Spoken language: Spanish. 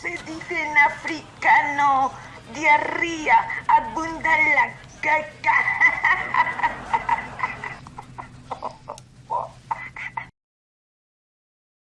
se dice en africano? Diarrea, abunda la caca.